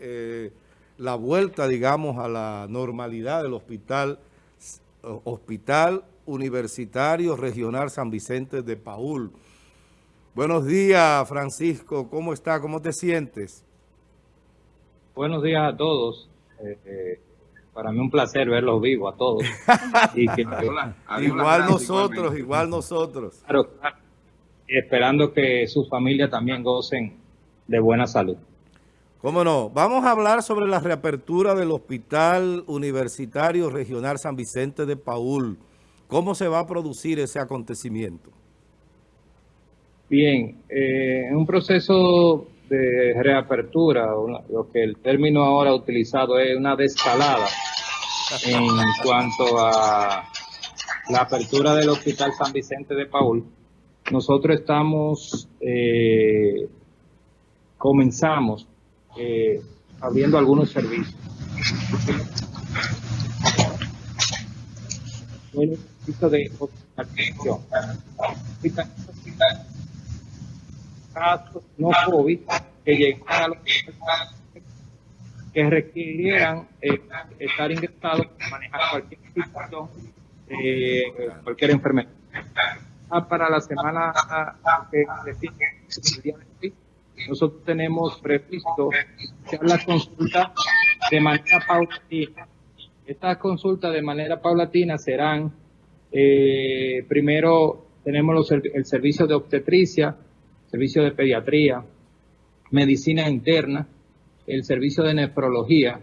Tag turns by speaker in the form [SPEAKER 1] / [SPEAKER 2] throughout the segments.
[SPEAKER 1] eh, la vuelta, digamos, a la normalidad del hospital, Hospital Universitario Regional San Vicente de Paul. Buenos días, Francisco. ¿Cómo está? ¿Cómo te sientes?
[SPEAKER 2] Buenos días a todos. Eh, eh, para mí un placer verlos vivos a todos.
[SPEAKER 1] igual nosotros, igual nosotros.
[SPEAKER 2] Claro, esperando que sus familias también gocen de buena salud.
[SPEAKER 1] ¿Cómo no? Vamos a hablar sobre la reapertura del Hospital Universitario Regional San Vicente de Paul. ¿Cómo se va a producir ese acontecimiento?
[SPEAKER 2] Bien, eh, en un proceso de reapertura, lo que el término ahora utilizado es una descalada en cuanto a la apertura del Hospital San Vicente de Paul. Nosotros estamos, eh, comenzamos eh, abriendo algunos servicios. Bueno, de hospitalización. Casos no COVID que llegaran a que requirieran eh, estar ingresados para manejar cualquier situación, eh, cualquier enfermedad. Ah, para la semana que sigue, nosotros tenemos previsto hacer la consulta de manera paulatina. Estas consultas de manera paulatina serán, eh, primero tenemos el servicio de obstetricia, servicio de pediatría, medicina interna, el servicio de nefrología.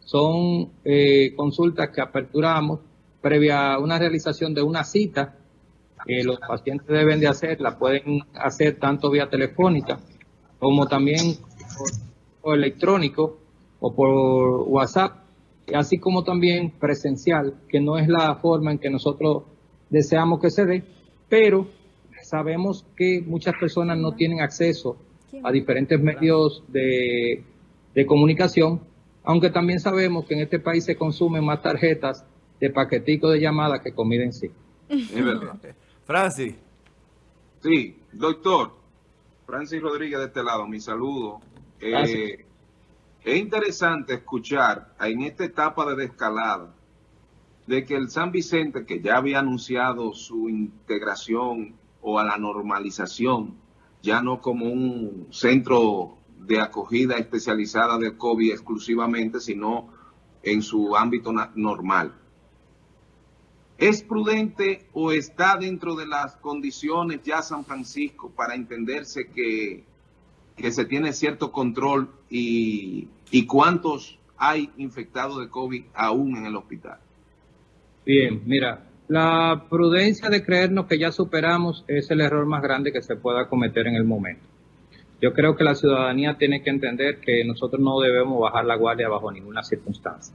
[SPEAKER 2] Son eh, consultas que aperturamos previa a una realización de una cita que los pacientes deben de hacer, la pueden hacer tanto vía telefónica como también por, electrónico o por WhatsApp, así como también presencial, que no es la forma en que nosotros deseamos que se dé, pero sabemos que muchas personas no tienen acceso a diferentes medios de, comunicación, aunque también sabemos que en este país se consumen más tarjetas de paquetico de llamadas que comida en sí.
[SPEAKER 1] Es verdad. Francis.
[SPEAKER 3] Sí, doctor, Francis Rodríguez de este lado, mi saludo. Eh, es interesante escuchar en esta etapa de descalada de que el San Vicente, que ya había anunciado su integración o a la normalización, ya no como un centro de acogida especializada de COVID exclusivamente, sino en su ámbito normal. ¿Es prudente o está dentro de las condiciones ya San Francisco para entenderse que, que se tiene cierto control y, y cuántos hay infectados de COVID aún en el hospital?
[SPEAKER 2] Bien, mira, la prudencia de creernos que ya superamos es el error más grande que se pueda cometer en el momento. Yo creo que la ciudadanía tiene que entender que nosotros no debemos bajar la guardia bajo ninguna circunstancia.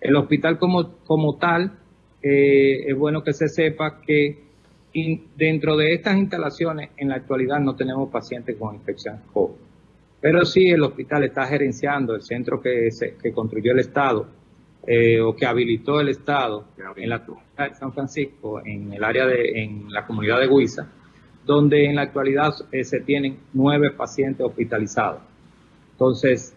[SPEAKER 2] El hospital como, como tal eh, es bueno que se sepa que dentro de estas instalaciones en la actualidad no tenemos pacientes con infección COVID. Pero sí el hospital está gerenciando el centro que, que construyó el Estado eh, o que habilitó el Estado en la de San Francisco, en el área de, en la comunidad de Huiza, donde en la actualidad eh, se tienen nueve pacientes hospitalizados. Entonces,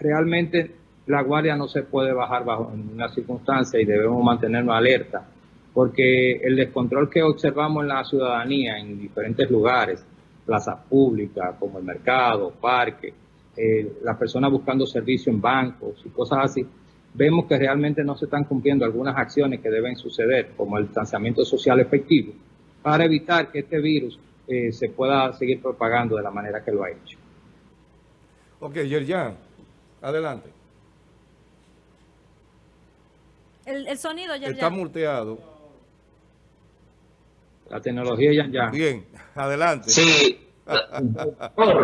[SPEAKER 2] realmente la guardia no se puede bajar bajo ninguna circunstancia y debemos mantenernos alerta, porque el descontrol que observamos en la ciudadanía en diferentes lugares, plazas públicas como el mercado, parques, eh, las personas buscando servicio en bancos y cosas así, vemos que realmente no se están cumpliendo algunas acciones que deben suceder, como el distanciamiento social efectivo, para evitar que este virus eh, se pueda seguir propagando de la manera que lo ha hecho.
[SPEAKER 1] Ok, Yerjan, adelante.
[SPEAKER 4] El, sonido ya.
[SPEAKER 1] Está multeado.
[SPEAKER 2] La tecnología ya, ya.
[SPEAKER 1] Bien, adelante.
[SPEAKER 5] Sí.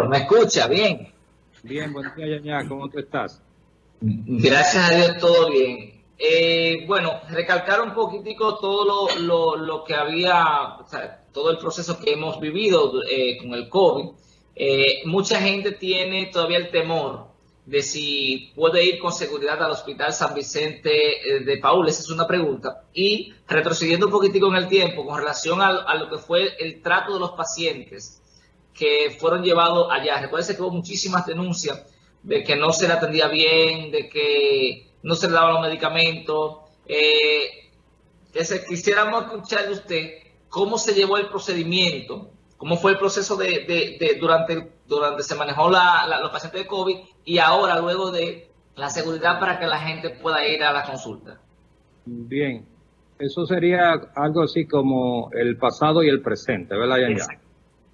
[SPEAKER 5] ¿Me escucha? Bien.
[SPEAKER 2] Bien, buen día, ya, ¿Cómo tú estás?
[SPEAKER 5] Gracias a Dios, todo bien. Eh, bueno, recalcar un poquitico todo lo, que había, o sea, todo el proceso que hemos vivido eh, con el COVID. Eh, mucha gente tiene todavía el temor de si puede ir con seguridad al Hospital San Vicente eh, de Paul, esa es una pregunta. Y retrocediendo un poquitico en el tiempo con relación a, lo que fue el trato de los pacientes que fueron llevados allá. Recuerden que hubo muchísimas denuncias de que no se le atendía bien, de que no se le daban los medicamentos. Eh, quisiéramos escuchar de usted cómo se llevó el procedimiento, cómo fue el proceso de, durante, durante se manejó la, los pacientes de COVID y ahora luego de la seguridad para que la gente pueda ir a la consulta.
[SPEAKER 2] Bien, eso sería algo así como el pasado y el presente, ¿verdad,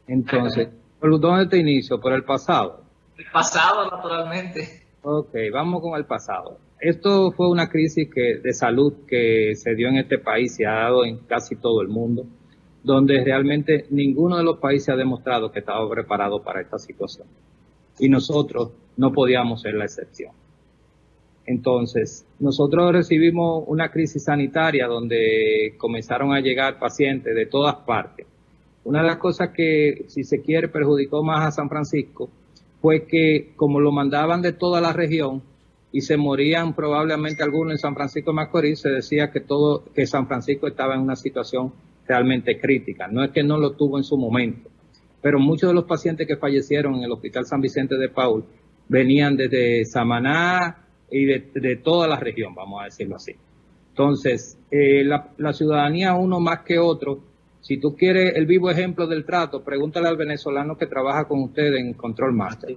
[SPEAKER 2] Entonces, ¿por dónde te inicio? ¿Por el pasado?
[SPEAKER 5] El pasado, naturalmente.
[SPEAKER 2] Ok, vamos con el pasado. Esto fue una crisis que, de salud que se dio en este país y ha dado en casi todo el mundo, donde realmente ninguno de los países ha demostrado que estaba preparado para esta situación. Y nosotros no podíamos ser la excepción. Entonces, nosotros recibimos una crisis sanitaria donde comenzaron a llegar pacientes de todas partes. Una de las cosas que, si se quiere, perjudicó más a San Francisco fue que como lo mandaban de toda la región y se morían probablemente algunos en San Francisco de Macorís, se decía que todo, que San Francisco estaba en una situación realmente crítica. No es que no lo tuvo en su momento, pero muchos de los pacientes que fallecieron en el Hospital San Vicente de Paul venían desde Samaná y de, toda la región, vamos a decirlo así. Entonces, eh, la, la ciudadanía, uno más que otro, si tú quieres el vivo ejemplo del trato, pregúntale al venezolano que trabaja con usted en Control Master.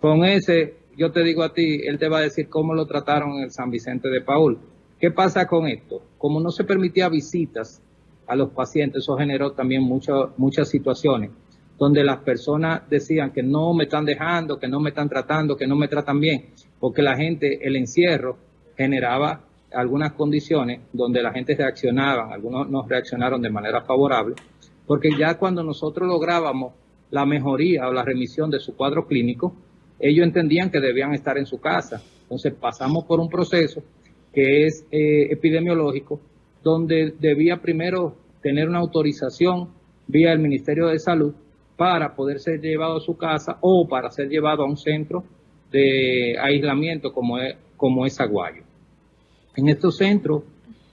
[SPEAKER 2] Con ese, yo te digo a ti, él te va a decir cómo lo trataron en el San Vicente de Paul. ¿Qué pasa con esto? Como no se permitía visitas a los pacientes, eso generó también muchas situaciones donde las personas decían que no me están dejando, que no me están tratando, que no me tratan bien, porque la gente, el encierro generaba algunas condiciones donde la gente reaccionaba, algunos nos reaccionaron de manera favorable, porque ya cuando nosotros lográbamos la mejoría o la remisión de su cuadro clínico, ellos entendían que debían estar en su casa. Entonces pasamos por un proceso que es eh, epidemiológico, donde debía primero tener una autorización vía el Ministerio de Salud para poder ser llevado a su casa o para ser llevado a un centro de aislamiento como es, como es Aguayo. En estos centros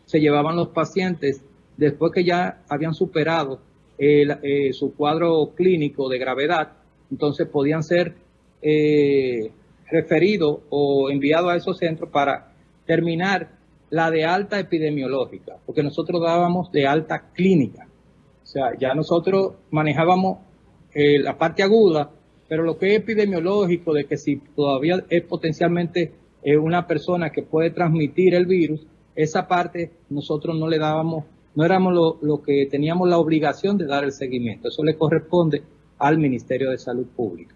[SPEAKER 2] se llevaban los pacientes después que ya habían superado eh, su cuadro clínico de gravedad, entonces podían ser eh, referidos o enviados a esos centros para terminar la de alta epidemiológica, porque nosotros dábamos de alta clínica. O sea, ya nosotros manejábamos eh, la parte aguda, pero lo que es epidemiológico, de que si todavía es potencialmente una persona que puede transmitir el virus, esa parte nosotros no le dábamos, no éramos lo, que teníamos la obligación de dar el seguimiento. Eso le corresponde al Ministerio de Salud Pública.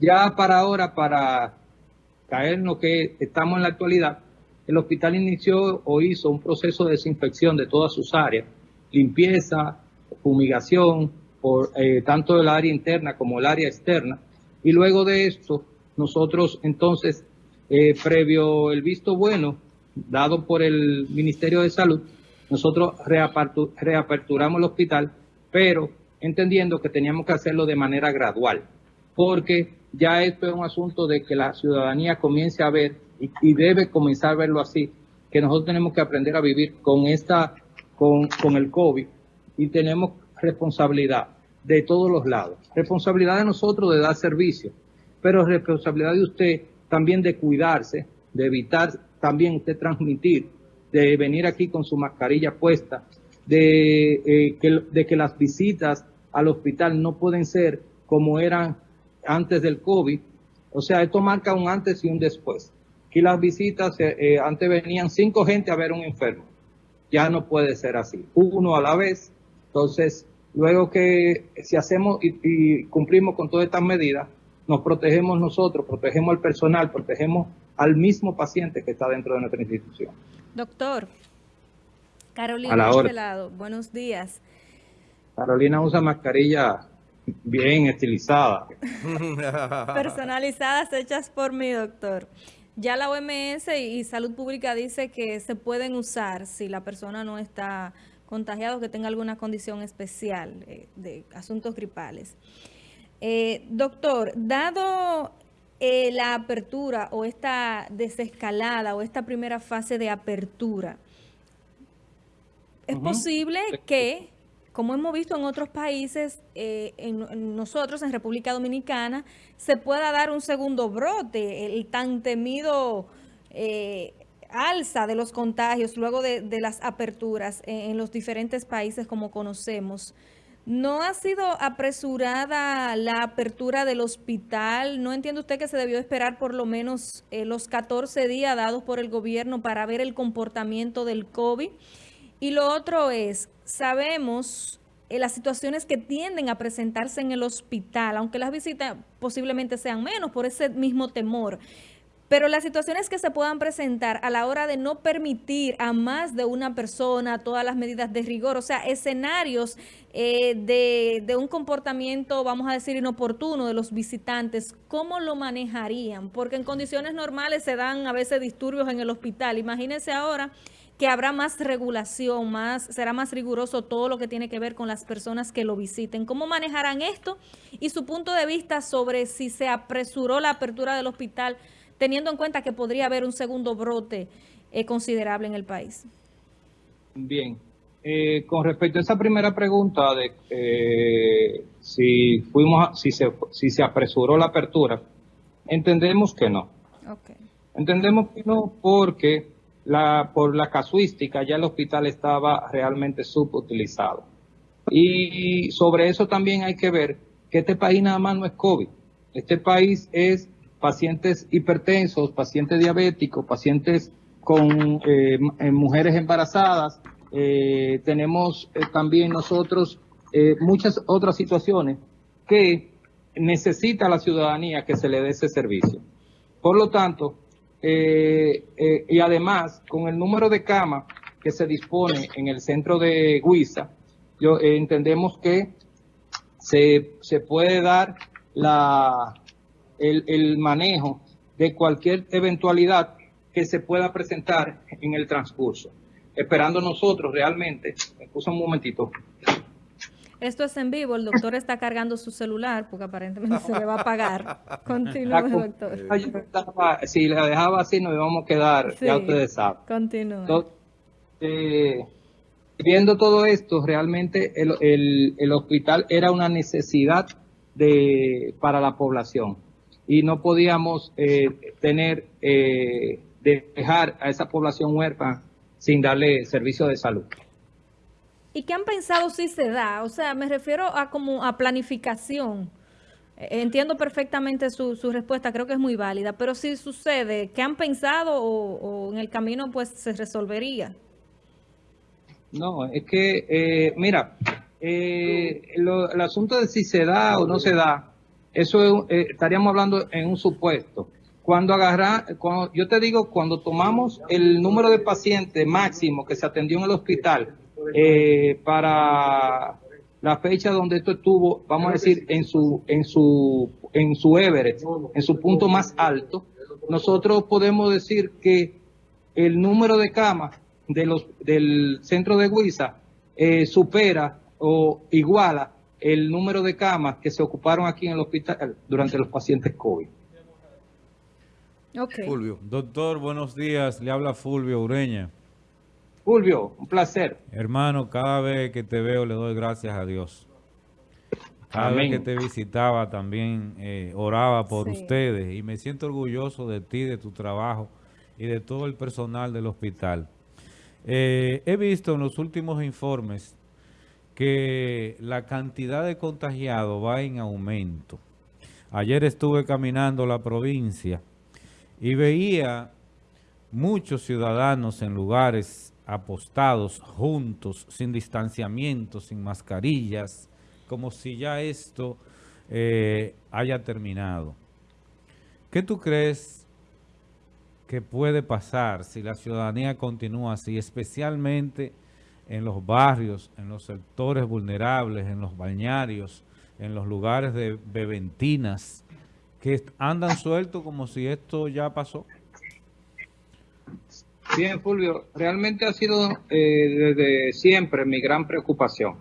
[SPEAKER 2] Ya para ahora, para caer en lo que estamos en la actualidad, el hospital inició o hizo un proceso de desinfección de todas sus áreas, limpieza, fumigación, por eh, tanto el área interna como el área externa. Y luego de esto, nosotros entonces eh, previo el visto bueno dado por el Ministerio de Salud, nosotros reaperturamos el hospital, pero entendiendo que teníamos que hacerlo de manera gradual, porque ya esto es un asunto de que la ciudadanía comience a ver y, debe comenzar a verlo así, que nosotros tenemos que aprender a vivir con esta, con, con el COVID y tenemos responsabilidad de todos los lados. Responsabilidad de nosotros de dar servicio, pero responsabilidad de usted también de cuidarse, de evitar también usted transmitir, de venir aquí con su mascarilla puesta, de, eh, que, de que las visitas al hospital no pueden ser como eran antes del COVID. O sea, esto marca un antes y un después. Aquí las visitas, eh, eh, antes venían cinco gente a ver un enfermo. Ya no puede ser así. Uno a la vez. Entonces, luego que si hacemos y cumplimos con todas estas medidas, nos protegemos nosotros, protegemos al personal, protegemos al mismo paciente que está dentro de nuestra institución.
[SPEAKER 4] Doctor, Carolina de este lado, buenos días.
[SPEAKER 2] Carolina usa mascarilla bien estilizada.
[SPEAKER 4] Personalizadas, hechas por mi doctor. Ya la OMS y Salud Pública dice que se pueden usar si la persona no está contagiada o que tenga alguna condición especial eh, de asuntos gripales. Eh, doctor, dado eh, la apertura o esta desescalada o esta primera fase de apertura, ¿es posible que como hemos visto en otros países, eh, en, nosotros en República Dominicana, se pueda dar un segundo brote, el tan temido eh, alza de los contagios luego de, las aperturas en, los diferentes países como conocemos. ¿No ha sido apresurada la apertura del hospital? ¿No entiende usted que se debió esperar por lo menos eh, los 14 días dados por el gobierno para ver el comportamiento del COVID? Y lo otro es, sabemos eh, las situaciones que tienden a presentarse en el hospital, aunque las visitas posiblemente sean menos por ese mismo temor. Pero las situaciones que se puedan presentar a la hora de no permitir a más de una persona todas las medidas de rigor, o sea, escenarios eh, de, de, un comportamiento, vamos a decir, inoportuno de los visitantes, ¿cómo lo manejarían? Porque en condiciones normales se dan a veces disturbios en el hospital. Imagínense ahora que habrá más regulación, más será más riguroso todo lo que tiene que ver con las personas que lo visiten. ¿Cómo manejarán esto? Y su punto de vista sobre si se apresuró la apertura del hospital, teniendo en cuenta que podría haber un segundo brote eh, considerable en el país.
[SPEAKER 2] Bien. Eh, con respecto a esa primera pregunta de eh, si fuimos si se si se apresuró la apertura, entendemos que no. Entendemos que no porque la, por la casuística ya el hospital estaba realmente subutilizado. Y sobre eso también hay que ver que este país nada más no es COVID. Este país es pacientes hipertensos, pacientes diabéticos, pacientes con eh, eh, mujeres embarazadas. Eh, tenemos también nosotros muchas otras situaciones que necesita la ciudadanía que se le dé ese servicio. Por lo tanto, eh, eh, y además, con el número de camas que se dispone en el centro de Guisa, yo, eh, entendemos que se, se, puede dar la, el, el manejo de cualquier eventualidad que se pueda presentar en el transcurso. Esperando nosotros realmente, me excusa un momentito,
[SPEAKER 4] esto es en vivo, el doctor está cargando su celular porque aparentemente se le va a apagar. Continúe, doctor.
[SPEAKER 2] Si la dejaba así nos íbamos a quedar, ya ustedes saben.
[SPEAKER 4] Continúe.
[SPEAKER 2] Eh, viendo todo esto, realmente el, hospital era una necesidad de, para la población y no podíamos eh, tener, eh, dejar a esa población huérfana sin darle servicio de salud.
[SPEAKER 4] ¿Y qué han pensado si se da? O sea, me refiero a como a planificación. Eh, entiendo perfectamente su, su respuesta, creo que es muy válida, pero si sucede, ¿qué han pensado o, en el camino pues se resolvería?
[SPEAKER 2] No, es que, eh, mira, eh, el asunto de si se da o no se da, eso estaríamos hablando en un supuesto. Cuando agarra, cuando, yo te digo, cuando tomamos el número de pacientes máximo que se atendió en el hospital, eh, para la fecha donde esto estuvo, vamos a decir, en su, en su, en su Everest, en su punto más alto, nosotros podemos decir que el número de camas de los, del centro de Huiza eh, supera o iguala el número de camas que se ocuparon aquí en el hospital durante los pacientes COVID.
[SPEAKER 6] Fulvio. Doctor, buenos días. Le habla Fulvio Ureña.
[SPEAKER 2] Fulvio, un placer.
[SPEAKER 6] Hermano, cada vez que te veo le doy gracias a Dios. Cada vez que te visitaba también eh, oraba por ustedes y me siento orgulloso de ti, de tu trabajo y de todo el personal del hospital. Eh, he visto en los últimos informes que la cantidad de contagiados va en aumento. Ayer estuve caminando la provincia y veía muchos ciudadanos en lugares apostados juntos, sin distanciamiento, sin mascarillas, como si ya esto eh, haya terminado. ¿Qué tú crees que puede pasar si la ciudadanía continúa así, especialmente en los barrios, en los sectores vulnerables, en los bañarios, en los lugares de bebentinas, que andan sueltos como si esto ya pasó?
[SPEAKER 2] Bien, Fulvio, realmente ha sido eh, desde siempre mi gran preocupación,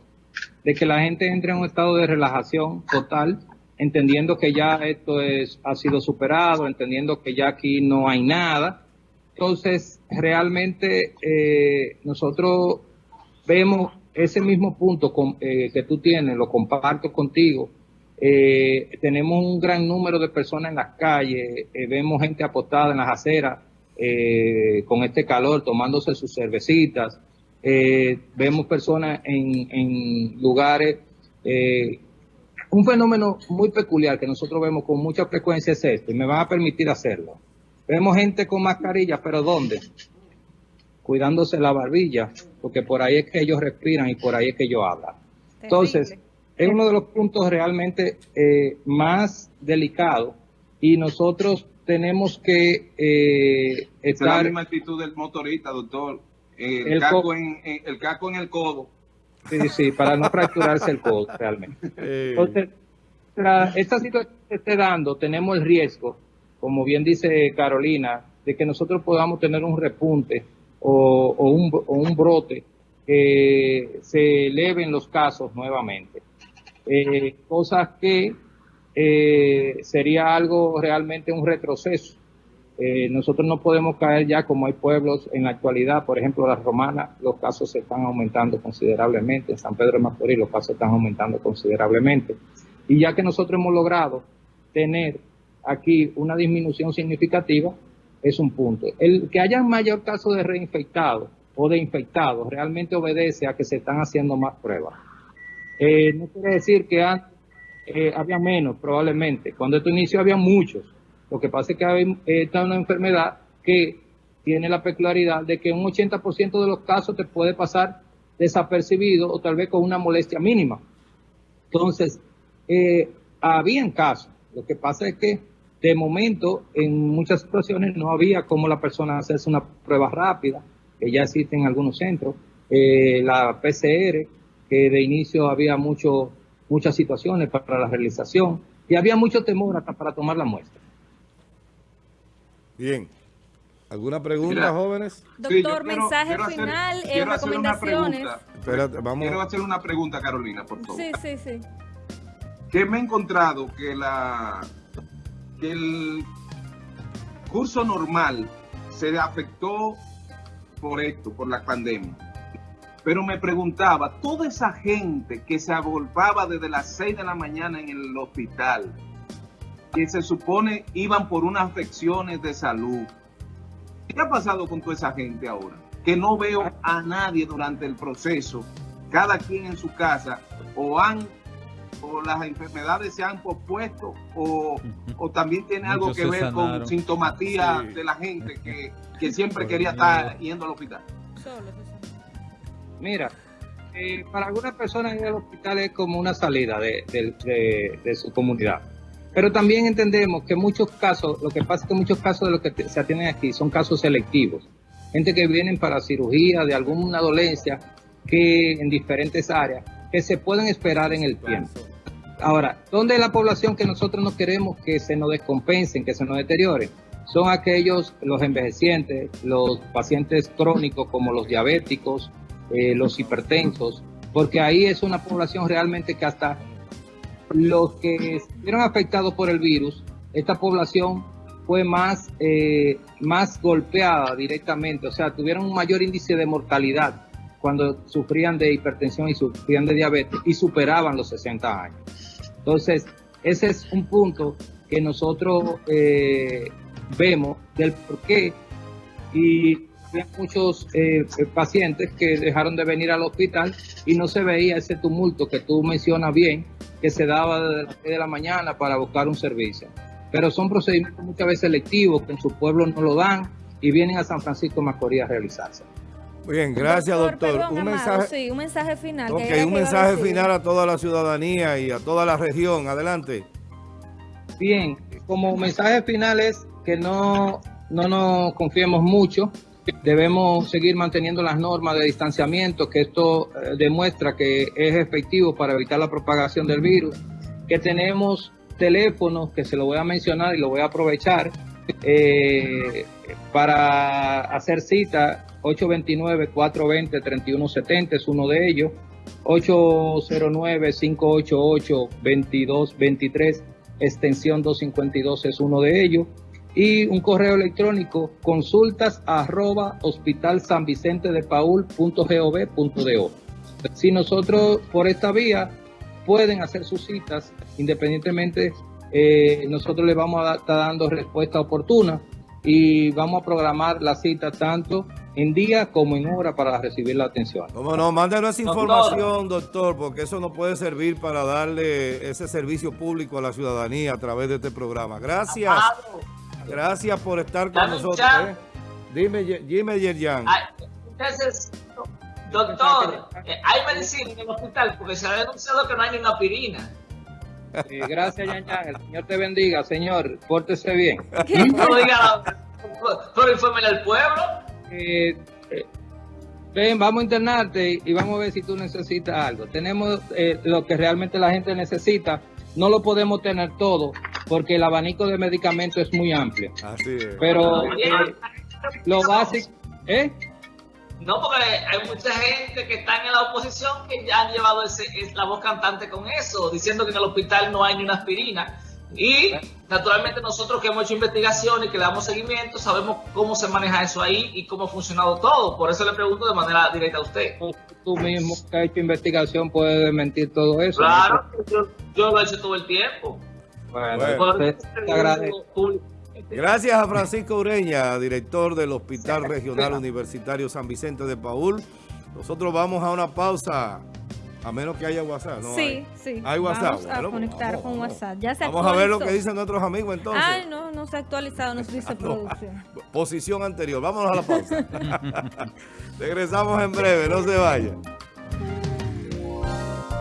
[SPEAKER 2] de que la gente entre en un estado de relajación total, entendiendo que ya esto es, ha sido superado, entendiendo que ya aquí no hay nada. Entonces, realmente eh, nosotros vemos ese mismo punto eh, que tú tienes, lo comparto contigo. Eh, tenemos un gran número de personas en las calles, eh, vemos gente apostada en las aceras con este calor, tomándose sus cervecitas. vemos personas en, en lugares. un fenómeno muy peculiar que nosotros vemos con mucha frecuencia es este, y me van a permitir hacerlo. Vemos gente con mascarilla, pero ¿dónde? Cuidándose la barbilla, porque por ahí es que ellos respiran y por ahí es que ellos hablan. Entonces, es uno de los puntos realmente eh, más delicados y nosotros tenemos que eh,
[SPEAKER 3] estar... Es la misma actitud del motorista, doctor. El, el, caco en, el caco en el codo.
[SPEAKER 2] Sí, sí, para no fracturarse el codo realmente. Eh. Entonces, esta situación que se esté dando, tenemos el riesgo, como bien dice Carolina, de que nosotros podamos tener un repunte o, un, brote, que se eleven los casos nuevamente. Eh, cosas que eh, sería algo realmente un retroceso. Eh, nosotros no podemos caer ya como hay pueblos en la actualidad, por ejemplo, la romana, los casos se están aumentando considerablemente, en San Pedro de Macorís los casos están aumentando considerablemente. Y ya que nosotros hemos logrado tener aquí una disminución significativa, es un punto. El que haya mayor caso de reinfectados o de infectados realmente obedece a que se están haciendo más pruebas. Eh, no quiere decir que antes eh, había menos, probablemente. Cuando esto inició había muchos. Lo que pasa es que hay, esta es una enfermedad que tiene la peculiaridad de que un 80% de los casos te puede pasar desapercibido o tal vez con una molestia mínima. Entonces, eh, habían casos. Lo que pasa es que de momento, en muchas situaciones no había como la persona hacerse una prueba rápida, que ya existe en algunos centros, eh, la PCR, que de inicio había mucho, muchas situaciones para la realización, y había mucho temor hasta para tomar la muestra.
[SPEAKER 1] Bien. ¿Alguna pregunta, jóvenes?
[SPEAKER 4] Doctor, mensaje final, eh, recomendaciones.
[SPEAKER 3] Espérate, vamos. Quiero hacer una pregunta, Carolina, por favor.
[SPEAKER 4] Sí, sí, sí.
[SPEAKER 3] Que me he encontrado que la que el curso normal se afectó por esto, por la pandemia. Pero me preguntaba, toda esa gente que se agolpaba desde las 6 de la mañana en el hospital, que se supone iban por unas afecciones de salud, ¿qué ha pasado con toda esa gente ahora? Que no veo a nadie durante el proceso, cada quien en su casa, o han o las enfermedades se han pospuesto o, también tiene algo que ver con sintomatía de la gente que, siempre quería estar yendo al hospital.
[SPEAKER 2] Mira, eh, para algunas personas ir al hospital es como una salida de, su comunidad. Pero también entendemos que muchos casos, lo que pasa es que muchos casos de los que se atienden aquí son casos selectivos. Gente que vienen para cirugía de alguna dolencia que en diferentes áreas que se pueden esperar en el tiempo. Ahora, ¿dónde es la población que nosotros no queremos que se nos descompensen, que se nos deterioren? Son aquellos, los envejecientes, los pacientes crónicos como los diabéticos, eh, los hipertensos, porque ahí es una población realmente que hasta los que estuvieron afectados por el virus, esta población fue más, eh, más golpeada directamente, o sea, tuvieron un mayor índice de mortalidad cuando sufrían de hipertensión y sufrían de diabetes y superaban los 60 años. Entonces, ese es un punto que nosotros eh, vemos del por qué y hay muchos eh, pacientes que dejaron de venir al hospital y no se veía ese tumulto que tú mencionas bien, que se daba desde las 6 de la mañana para buscar un servicio. Pero son procedimientos muchas veces selectivos que en su pueblo no lo dan y vienen a San Francisco Macorís a realizarse.
[SPEAKER 1] Bien, gracias doctor.
[SPEAKER 4] un, mensaje, sí, un mensaje final.
[SPEAKER 1] Ok, un mensaje final a toda la ciudadanía y a toda la región. Adelante.
[SPEAKER 2] Bien, como mensaje final es que no, no nos confiemos mucho. Debemos seguir manteniendo las normas de distanciamiento, que esto eh, demuestra que es efectivo para evitar la propagación del virus. Que tenemos teléfonos, que se lo voy a mencionar y lo voy a aprovechar, eh, para hacer cita 829-420-3170 es uno de ellos. 809-588-2223, extensión 252 es uno de ellos. Y un correo electrónico, consultas arroba hospital san vicente de paul Si nosotros por esta vía pueden hacer sus citas independientemente, eh, nosotros les vamos a estar dando respuesta oportuna y vamos a programar la cita tanto en día como en hora para recibir la atención.
[SPEAKER 1] Cómo no, mándenos esa información, doctor, porque eso nos puede servir para darle ese servicio público a la ciudadanía a través de este programa. Gracias. Gracias por estar con nosotros. ¿eh? Dime, dime, Yerjan.
[SPEAKER 5] Doctor, eh, hay medicina en el hospital porque se ha denunciado que no hay ni una aspirina.
[SPEAKER 2] Eh, gracias, Yan El Señor te bendiga, señor. Pórtese bien.
[SPEAKER 5] No diga, pero infórmele al pueblo.
[SPEAKER 2] Eh, ven, vamos a internarte y vamos a ver si tú necesitas algo. Tenemos lo que realmente la gente necesita. No lo podemos tener todo porque el abanico de medicamentos es muy amplio. Así es. Pero lo básico... ¿Eh?
[SPEAKER 5] No, porque hay mucha gente que está en la oposición que ya han llevado ese, la voz cantante con eso, diciendo que en el hospital no hay ni una aspirina. Y naturalmente nosotros que hemos hecho investigación y que le damos seguimiento, sabemos cómo se maneja eso ahí y cómo ha funcionado todo. Por eso le pregunto de manera directa a usted.
[SPEAKER 2] Tú mismo que has hecho investigación puedes mentir todo eso.
[SPEAKER 5] Claro, yo, lo he hecho todo el tiempo.
[SPEAKER 1] Bueno, te agradezco. Gracias a Francisco Ureña, director del Hospital Regional Universitario San Vicente de Paul. Nosotros vamos a una pausa, a menos que haya WhatsApp. ¿no?
[SPEAKER 4] Sí, sí.
[SPEAKER 1] Hay WhatsApp.
[SPEAKER 4] Vamos a conectar con WhatsApp. Ya se
[SPEAKER 1] vamos a ver lo que dicen nuestros amigos entonces.
[SPEAKER 4] Ay, no, no se ha actualizado, nos dice ah, producción.
[SPEAKER 1] Posición anterior. Vámonos a la pausa. Regresamos en breve, no se vayan.